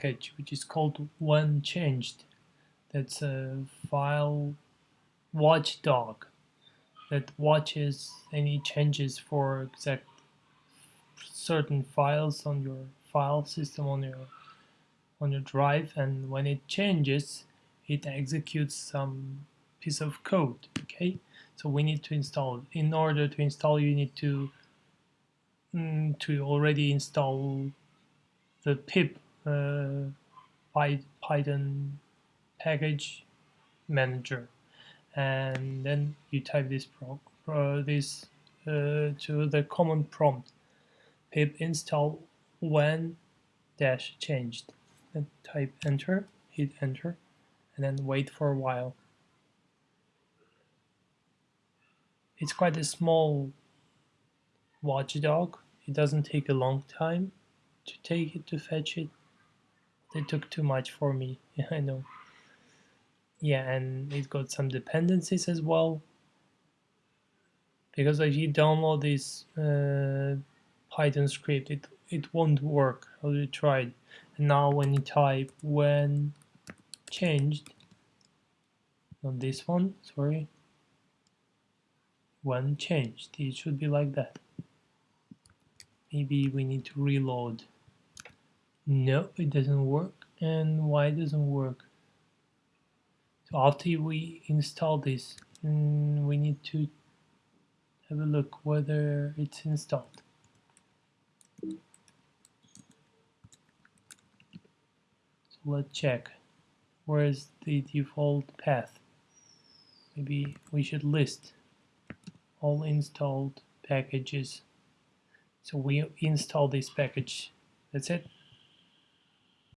package which is called when changed. That's a file watchdog that watches any changes for exact certain files on your file system on your on your drive and when it changes it executes some piece of code okay so we need to install in order to install you need to mm, to already install the pip python package manager. And then you type this pro, this uh, to the command prompt pip install when dash changed. And type enter hit enter and then wait for a while. It's quite a small watchdog. It doesn't take a long time to take it to fetch it it took too much for me I know. Yeah and it got some dependencies as well. Because if you download this uh, Python script it it won't work I already tried. And now when you type when changed not this one sorry when changed it should be like that. Maybe we need to reload no it doesn't work and why it doesn't work so after we install this, we need to have a look whether it's installed. So let's check. Where is the default path? Maybe we should list all installed packages. So we install this package. That's it.